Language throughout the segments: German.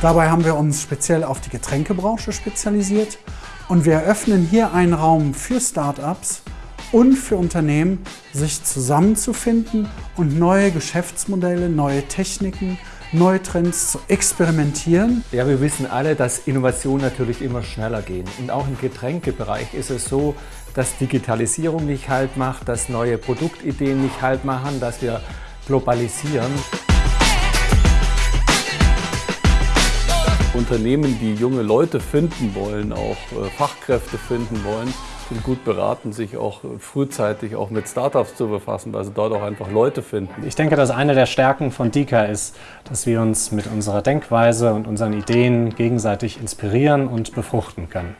Dabei haben wir uns speziell auf die Getränkebranche spezialisiert und wir eröffnen hier einen Raum für Startups und für Unternehmen, sich zusammenzufinden und neue Geschäftsmodelle, neue Techniken, neue Trends zu experimentieren. Ja, wir wissen alle, dass Innovationen natürlich immer schneller gehen. Und auch im Getränkebereich ist es so, dass Digitalisierung nicht Halt macht, dass neue Produktideen nicht Halt machen, dass wir globalisieren. Unternehmen, die junge Leute finden wollen, auch äh, Fachkräfte finden wollen, sind gut beraten, sich auch frühzeitig auch mit Startups zu befassen, weil sie dort auch einfach Leute finden. Ich denke, dass eine der Stärken von Dika ist, dass wir uns mit unserer Denkweise und unseren Ideen gegenseitig inspirieren und befruchten können.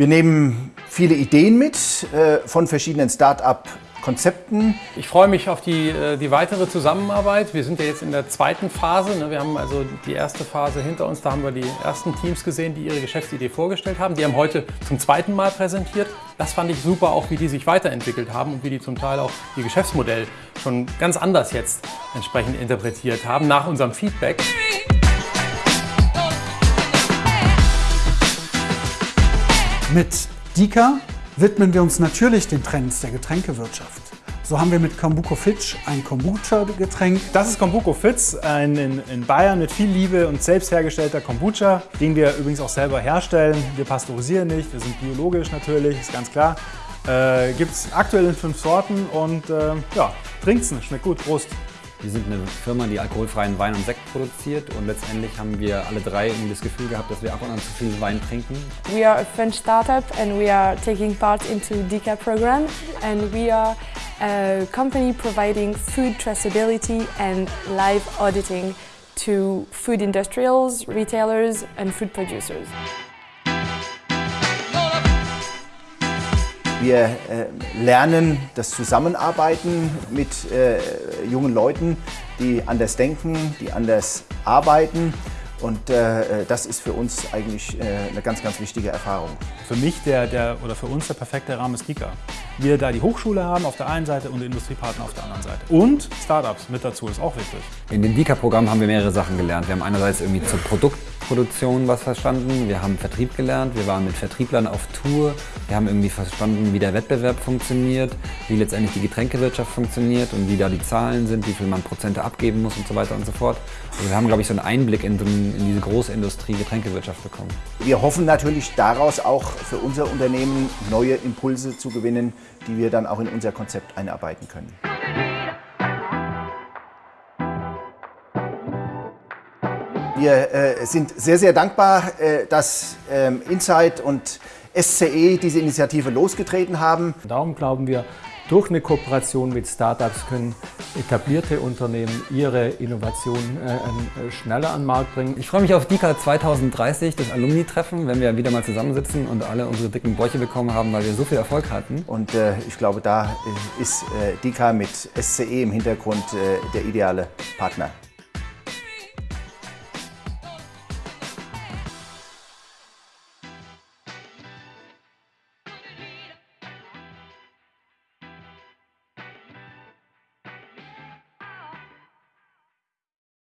Wir nehmen viele Ideen mit äh, von verschiedenen Start-up Konzepten. Ich freue mich auf die, äh, die weitere Zusammenarbeit. Wir sind ja jetzt in der zweiten Phase. Ne? Wir haben also die erste Phase hinter uns. Da haben wir die ersten Teams gesehen, die ihre Geschäftsidee vorgestellt haben. Die haben heute zum zweiten Mal präsentiert. Das fand ich super, auch wie die sich weiterentwickelt haben und wie die zum Teil auch ihr Geschäftsmodell schon ganz anders jetzt entsprechend interpretiert haben nach unserem Feedback. Mit Dika widmen wir uns natürlich den Trends der Getränkewirtschaft. So haben wir mit Kombuko Fitch ein Kombucha-Getränk. Das ist Kombuko Fitz, ein in, in, Bayern mit viel Liebe und selbst hergestellter Kombucha, den wir übrigens auch selber herstellen. Wir pasteurisieren nicht, wir sind biologisch natürlich, ist ganz klar. Äh, Gibt es aktuell in fünf Sorten und äh, ja, trinkt's, schmeckt gut, Prost. Wir sind eine Firma, die alkoholfreien Wein und Sekt produziert und letztendlich haben wir alle drei das Gefühl gehabt, dass wir ab und an zu viel Wein trinken. We are a French startup and we are taking part into DICA program and we are a company providing food traceability and live auditing to food industrials, retailers and food producers. Wir äh, lernen das Zusammenarbeiten mit äh, jungen Leuten, die anders denken, die anders arbeiten. Und äh, das ist für uns eigentlich äh, eine ganz, ganz wichtige Erfahrung. Für mich der, der, oder für uns der perfekte Rahmen ist Kika. Wir da die Hochschule haben auf der einen Seite und Industriepartner auf der anderen Seite. Und Startups mit dazu ist auch wichtig. In dem Dika-Programm haben wir mehrere Sachen gelernt. Wir haben einerseits irgendwie zur Produktproduktion was verstanden, wir haben Vertrieb gelernt, wir waren mit Vertrieblern auf Tour, wir haben irgendwie verstanden, wie der Wettbewerb funktioniert, wie letztendlich die Getränkewirtschaft funktioniert und wie da die Zahlen sind, wie viel man Prozente abgeben muss und so weiter und so fort. Also wir haben, glaube ich, so einen Einblick in, in diese große Industrie Getränkewirtschaft bekommen. Wir hoffen natürlich daraus auch für unser Unternehmen neue Impulse zu gewinnen, die wir dann auch in unser Konzept einarbeiten können. Wir äh, sind sehr, sehr dankbar, äh, dass ähm, Insight und SCE diese Initiative losgetreten haben. Darum glauben wir, durch eine Kooperation mit Startups können etablierte Unternehmen ihre Innovationen äh, äh, schneller an den Markt bringen. Ich freue mich auf DICA 2030, das Alumni-Treffen, wenn wir wieder mal zusammensitzen und alle unsere dicken Bäuche bekommen haben, weil wir so viel Erfolg hatten. Und äh, ich glaube, da äh, ist äh, DICA mit SCE im Hintergrund äh, der ideale Partner.